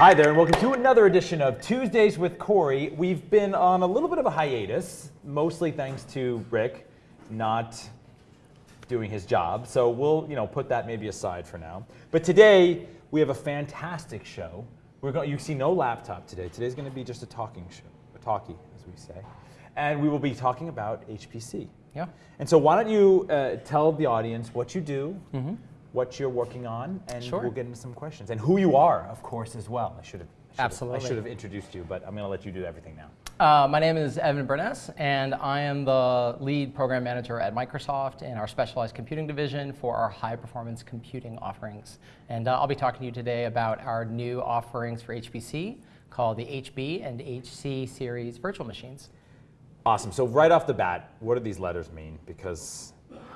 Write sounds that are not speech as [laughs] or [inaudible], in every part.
Hi there, and welcome to another edition of Tuesdays with Corey. We've been on a little bit of a hiatus, mostly thanks to Rick not doing his job. So we'll, you know, put that maybe aside for now. But today we have a fantastic show. We're going. You see no laptop today. Today's going to be just a talking show, a talkie, as we say, and we will be talking about HPC. Yeah. And so why don't you uh, tell the audience what you do, what you're working on, and Sure. we'll get into some questions. And who you are, of course, as well. I should have. I should have- Absolutely. I should have introduced you, but I'm going to let you do everything now. Uh, my name is Evan Burness, and I am the lead program manager at Microsoft in our specialized computing division for our high performance computing offerings. And uh, I'll be talking to you today about our new offerings for HPC called the HB and HC series virtual machines. Awesome. So right off the bat, what do these letters mean? Because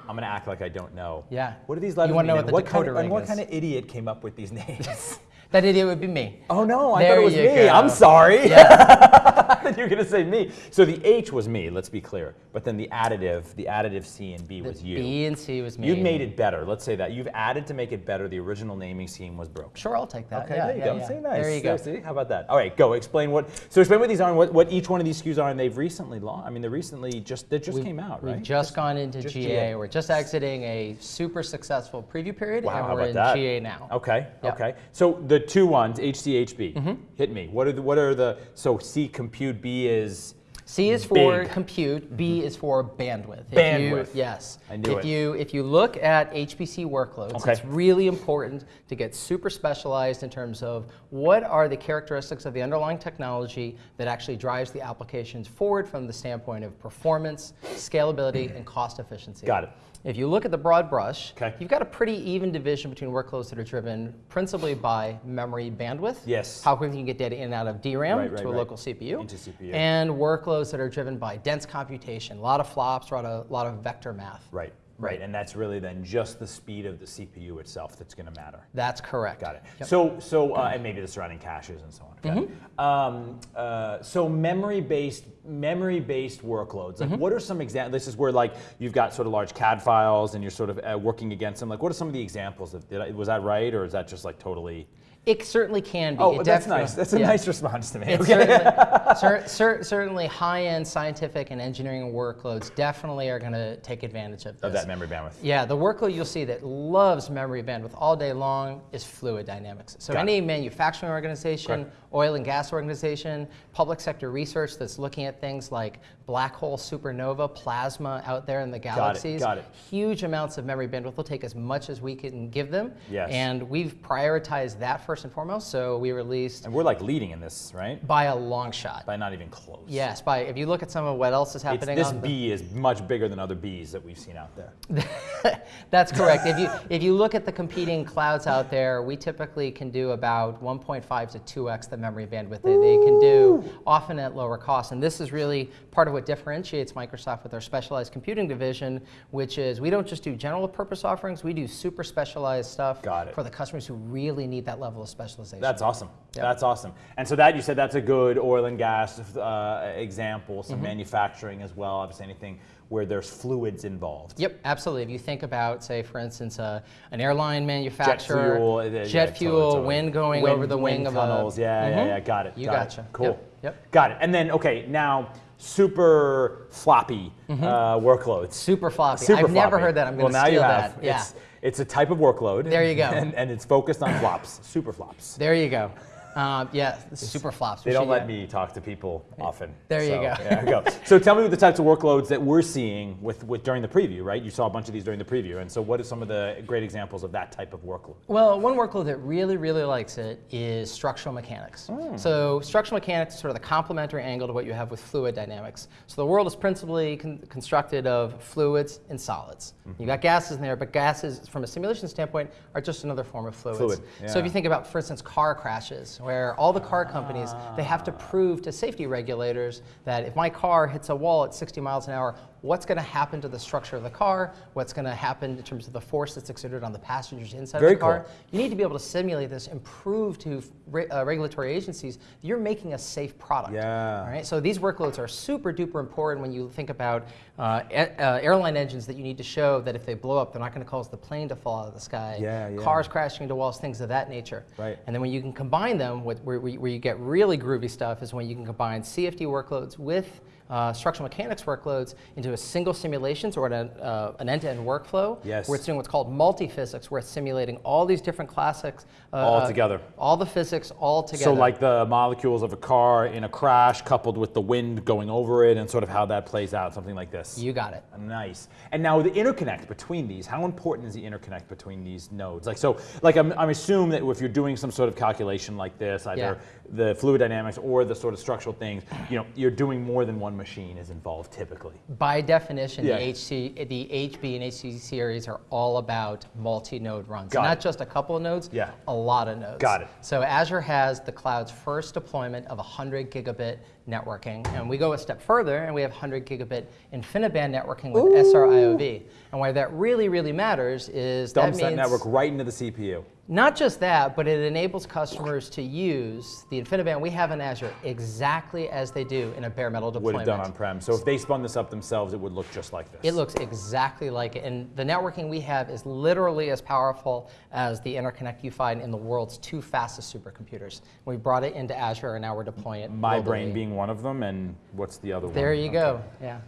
I'm going to act like I don't know. Yeah. What are these letters You wanna know and what the kind of, and what kind of idiot came up with these [laughs] names? That idiot would be me. oh no, I There thought it was me. go. I'm sorry. Yeah. [laughs] [laughs] You're going to say me. So the H was me, let's be clear. But then the additive, the additive C and B was you. B and C was me. You've made it better. Let's say that. You've added to make it better. The original naming scheme was broken. Sure, I'll take that. Okay, yeah, there you yeah, go. yeah. See, nice. There you go. See, how about that? All right, go. Explain what. So explain what these are and what, what each one of these SKUs are, and they've recently launched. I mean, they recently just they just came out, right? We've just gone into just GA. GA. We're just exiting a super successful preview period, Wow, and we're in that? GA now. Okay. Okay. So the two ones, HCHB, Mm-hmm. hit me. What are the, what are the so C compute B is C is for Big. compute. B mm-hmm. is for bandwidth. If Bandwidth. You, yes. I knew if it. you if you look at HPC workloads, Okay. it's really important to get super specialized in terms of what are the characteristics of the underlying technology that actually drives the applications forward from the standpoint of performance, scalability, and cost efficiency. Got it. If you look at the broad brush, Okay. you've got a pretty even division between workloads that are driven principally by memory bandwidth. Yes. How quickly you can get data in and out of DRAM Right, right, to a right. local CPU. Into CPU. And workloads that are driven by dense computation, a lot of flops, a lot of, lot of vector math. right, right, and that's really then just the speed of the CPU itself that's going to matter. That's correct. Got it. Yep. So, so, uh, and maybe the surrounding caches and so on. Got it. Mm-hmm. Um, uh, so, memory-based, memory-based workloads. Like, what are some examples? This is where, like, you've got sort of large CAD files, and you're sort of uh, working against them. Like, what are some of the examples? Of, did I, was that right, or is that just like totally? It certainly can be. Oh, It that's nice. That's a yeah. nice response to me. Okay. certainly, [laughs] cer- cer- certainly high-end scientific and engineering workloads definitely are going to take advantage of this. Of that memory bandwidth. Yeah, the workload you'll see that loves memory bandwidth all day long is fluid dynamics. So Got any manufacturing organization, Okay. oil and gas organization, public sector research that's looking at things like black hole supernova, plasma out there in the galaxies, got it. huge amounts of memory bandwidth. We'll take as much as we can give them. Yes. And we've prioritized that first and foremost. So we released And we're like leading in this, right? by a long shot. By not even close. Yes, by if you look at some of what else is It's, happening this on the- B is much bigger than other Bs that we've seen out there. [laughs] That's correct. if you if you look at the competing clouds out there, we typically can do about 1.5 to 2x the memory bandwidth that they can do, often at lower cost. And this is really part of what differentiates Microsoft with our specialized computing division, which is we don't just do general purpose offerings, we do super specialized stuff Got it. for the customers who really need that level of specialization. That's awesome. Yep. That's awesome. And so that you said that's a good oil and gas uh, example. Mm-hmm. Some manufacturing as well. Obviously, anything where there's fluids involved. Yep, absolutely. If you think about, say, for instance, uh, an airline manufacturer, jet fuel, uh, yeah, jet totally, fuel, totally. wind going Wind- over the wing of tunnels. a. Yeah, yeah, Mhm. yeah. Got it. You got it. gotcha. Cool. Yep, yep. Got it. And then okay, now super floppy uh, workloads. Super floppy. Super I've never heard that. I'm going to now steal you have. that. Yeah. It's, it's a type of workload. There you go. [laughs] And, and it's focused on flops, super flops. There you go. Um, yeah, super flops. They don't let me talk to people often. There you So, go. You go. [laughs] So tell me the types of workloads that we're seeing with, with during the preview, right? You saw a bunch of these during the preview, and so what are some of the great examples of that type of workload? Well, one workload that really, really likes it is structural mechanics. Hmm. So structural mechanics is sort of the complementary angle to what you have with fluid dynamics. So the world is principally con- constructed of fluids and solids. Mm-hmm. You got gases in there, but gases, from a simulation standpoint, are just another form of fluids. Fluid, So if you think about, for instance, car crashes, where all the car companies, they have to prove to safety regulators that if my car hits a wall at 60 miles an hour, what's going to happen to the structure of the car, what's going to happen in terms of the force that's exerted on the passengers inside Very of the car. cool. You need to be able to simulate this and prove to re- uh, regulatory agencies that you're making a safe product. Yeah. All right. So these workloads are super duper important when you think about uh, uh, airline engines that you need to show that if they blow up, they're not going to cause the plane to fall out of the sky. Yeah, yeah. Cars crashing into walls, things of that nature. Right. And then when you can combine them, with, where, where where you get really groovy stuff is when you can combine CFD workloads with uh, structural mechanics workloads into a single simulations or an, uh, an end-to-end workflow. Yes. Where it's doing what's called multi-physics, where it's simulating all these different classics. Uh, All uh, together. All the physics all together. So like the molecules of a car in a crash coupled with the wind going over it and sort of how that plays out, something like this. You got it. Nice. And now the interconnect between these, how important is the interconnect between these nodes? Like so, like I'm, I'm assuming that if you're doing some sort of calculation like this, either Yeah. the fluid dynamics or the sort of structural things, you know, you're doing more than one machine is involved typically. By definition, Yeah. the, HC, the HB and HC series are all about multi-node runs. Got Not it. just a couple of nodes, Yeah. a lot of nodes. Got it. So Azure has the cloud's first deployment of 100 gigabit networking. And we go a step further and we have 100 gigabit InfiniBand networking with SRIOV. And why that really, really matters is Dumps that that means network right into the CPU. Not just that, but it enables customers to use the InfiniBand we have in Azure exactly as they do in a bare metal deployment. Would have done on-prem. So if they spun this up themselves, it would look just like this. It looks exactly like it. And the networking we have is literally as powerful as the interconnect you find in the world's two fastest supercomputers. We brought it into Azure and now we're deploying it. My globally. brain being one of them, and what's the other one? There you Okay. go. Yeah.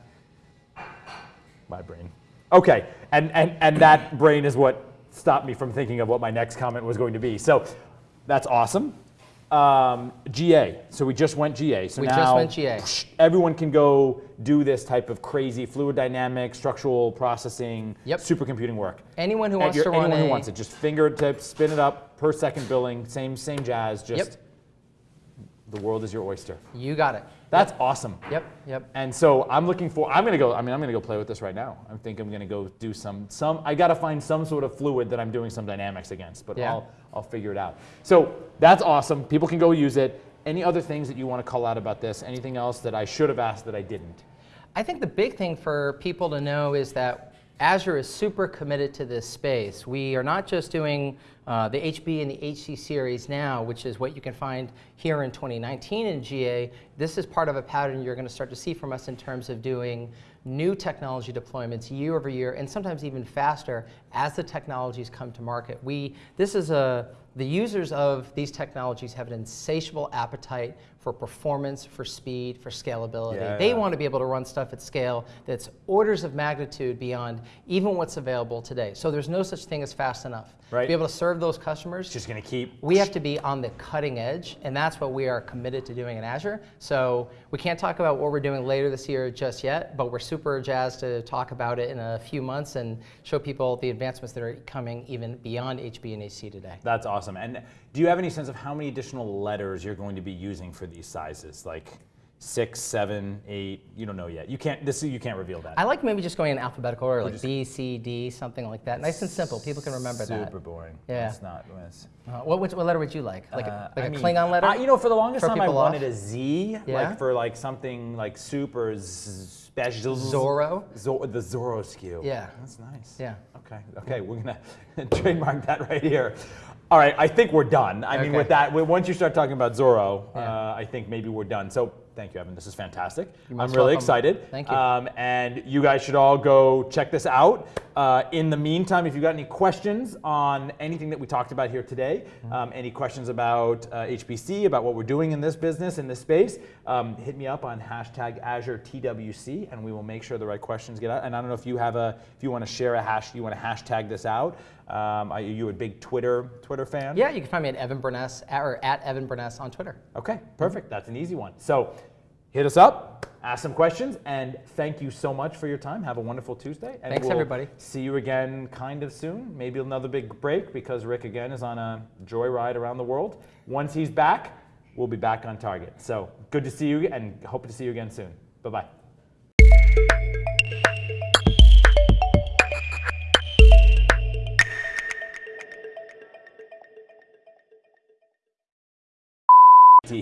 My brain. Okay, and, and, and that brain is what stopped me from thinking of what my next comment was going to be. So that's awesome. Um, GA. So we just went GA. So We now just went GA. everyone can go do this type of crazy fluid dynamics, structural processing, Yep. supercomputing work. Anyone who At wants your- to run anyone who wants it, just fingertips, spin it up per second billing, same same jazz. Just Yep. The world is your oyster. You got it. That's awesome. Yep. Yep. And so I'm looking for. I'm gonna go. I mean, I'm gonna go play with this right now. I think I'm gonna go do some. Some. I gotta find some sort of fluid that I'm doing some dynamics against. But Yeah. I'll I'll figure it out. So that's awesome. People can go use it. Any other things that you want to call out about this? Anything else that I should have asked that I didn't? I think the big thing for people to know is that Azure is super committed to this space. We are not just doing uh, the HB and the HC series now, which is what you can find here in 2019 in GA. This is part of a pattern you're going to start to see from us in terms of doing new technology deployments year over year, and sometimes even faster as the technologies come to market. We, this is a, the users of these technologies have an insatiable appetite for performance, for speed, for scalability. Yeah. They want to be able to run stuff at scale that's orders of magnitude beyond even what's available today. So there's no such thing as fast enough. Right. To be able to serve those customers, just gonna keep. we have to be on the cutting edge, and that's what we are committed to doing in Azure. So we can't talk about what we're doing later this year just yet, but we're super jazzed to talk about it in a few months and show people the advancements that are coming even beyond HB and HC today. That's awesome. And do you have any sense of how many additional letters you're going to be using for these sizes? Like six, seven, eight. You don't know yet. You can't. This you can't reveal that. I like maybe just going in alphabetical order, like B, C, D, something like that. Nice and simple. People can remember that. Super boring. Yeah. It's not. It's, Uh, what, which, what letter would you like? Like Uh, a, like I a mean, Klingon letter? I, you know, for the longest Throw time, I people wanted a Z, Yeah? like for like something like super special. Zorro? Zor- the Zorro SKU. Yeah. That's nice. Yeah. Okay. Okay. We're gonna [laughs] trademark that right here. All right. I think we're done. I mean, with that, once you start talking about Zorro, Yeah. uh, I think maybe we're done. So. Thank you, Evan. This is fantastic. I'm really welcome. excited. Thank you. Um, and you guys should all go check this out. Uh, in the meantime, if you've got any questions on anything that we talked about here today, Mm-hmm. um, any questions about uh, HPC, about what we're doing in this business, in this space, um, hit me up on hashtag Azure TWC, and we will make sure the right questions get out. And I don't know if you have a, if you want to share a hash, you want to hashtag this out. Um, are you a big Twitter Twitter fan? yeah, you can find me at Evan Burness, or at Evan Burness on Twitter. Okay, perfect. That's an easy one. So hit us up, ask some questions, and thank you so much for your time. Have a wonderful Tuesday. And Thanks, we'll everybody. See you again kind of soon. Maybe another big break because Rick again is on a joyride around the world. Once he's back, we'll be back on target. So good to see you and hope to see you again soon. Bye bye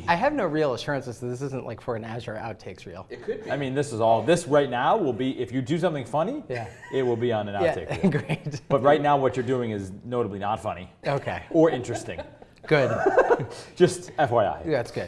I have no real assurances that this isn't like for an Azure outtakes reel. It could be. I mean, this is all. This right now will be if you do something funny. Yeah. It will be on an outtake. Yeah, [laughs] reel. great. But right now, what you're doing is notably not funny Okay, or interesting. good. [laughs] Just FYI. That's good.